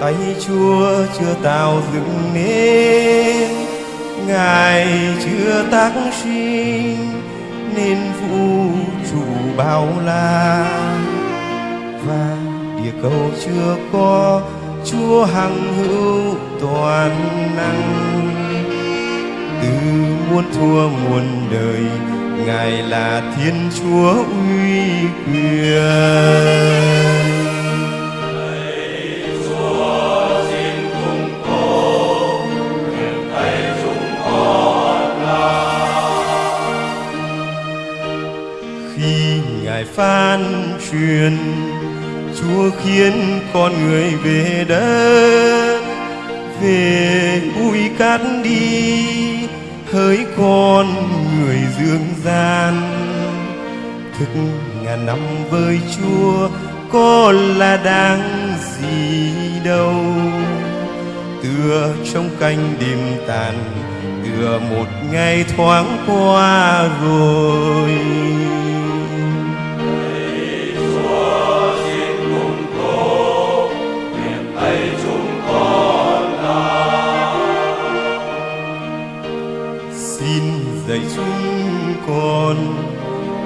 Tay Chúa chưa tạo dựng nên. Ngài chưa tác sinh nên vũ trụ bao la. Và địa cầu chưa có, Chúa hằng hữu toàn năng. Từ muôn thua muôn đời, Ngài là Thiên Chúa uy quyền. Khi ngài phán truyền, chúa khiến con người về đất, về bụi cát đi, hỡi con người dương gian. Thức ngàn năm với chúa có là đáng gì đâu. Tựa trong canh đêm tàn, tựa một ngày thoáng qua rồi. Dạy chúng con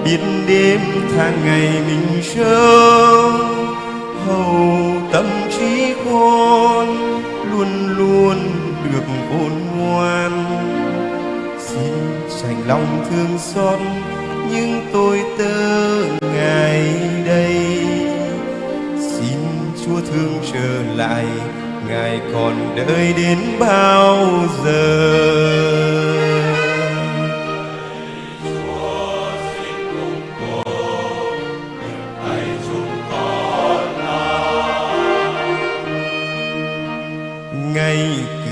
biết đêm tháng ngày mình sống hầu tâm trí con luôn luôn được khôn ngoan. Xin dành lòng thương xót những tôi tớ ngày đây. Xin chúa thương trở lại, ngài còn đợi đến bao giờ?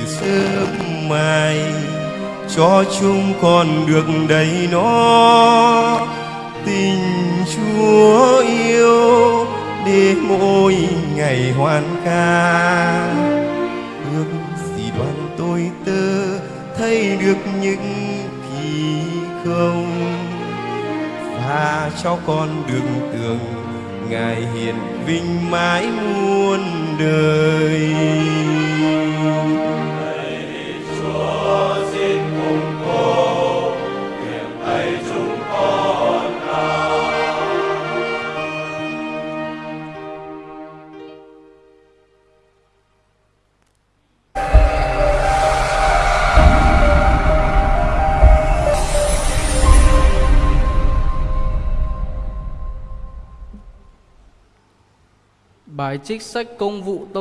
Sớm mai cho chúng con được đầy nó. Tình chúa yêu để mỗi ngày hoan ca. Ước gì đoàn tôi tơ thấy được những kỳ không. Và cho con đường tường, ngài hiền vinh mãi muôn đời. Bài trích sách công vụ tông